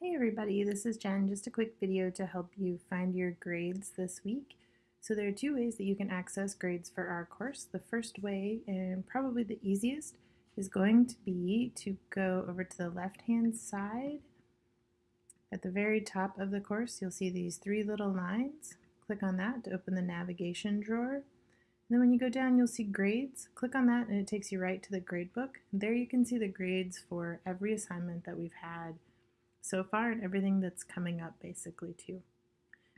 Hey everybody, this is Jen. Just a quick video to help you find your grades this week. So there are two ways that you can access grades for our course. The first way, and probably the easiest, is going to be to go over to the left-hand side. At the very top of the course, you'll see these three little lines. Click on that to open the navigation drawer. And then when you go down, you'll see grades. Click on that and it takes you right to the gradebook. There you can see the grades for every assignment that we've had so far and everything that's coming up basically too.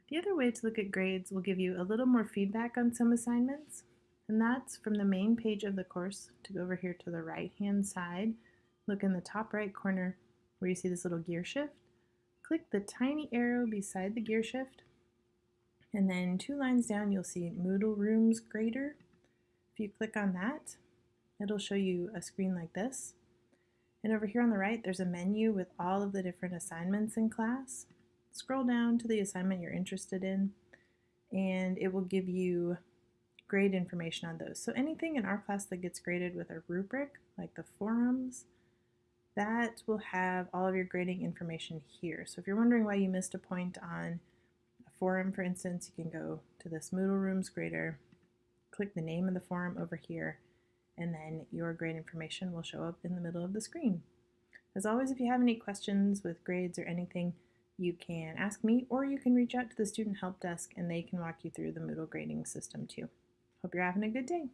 The other way to look at grades will give you a little more feedback on some assignments, and that's from the main page of the course to go over here to the right hand side. Look in the top right corner where you see this little gear shift. Click the tiny arrow beside the gear shift, and then two lines down you'll see Moodle Rooms Grader. If you click on that, it'll show you a screen like this. And over here on the right, there's a menu with all of the different assignments in class. Scroll down to the assignment you're interested in, and it will give you grade information on those. So anything in our class that gets graded with a rubric, like the forums, that will have all of your grading information here. So if you're wondering why you missed a point on a forum, for instance, you can go to this Moodle Rooms grader, click the name of the forum over here, and then your grade information will show up in the middle of the screen. As always, if you have any questions with grades or anything, you can ask me or you can reach out to the Student Help Desk and they can walk you through the Moodle grading system too. Hope you're having a good day.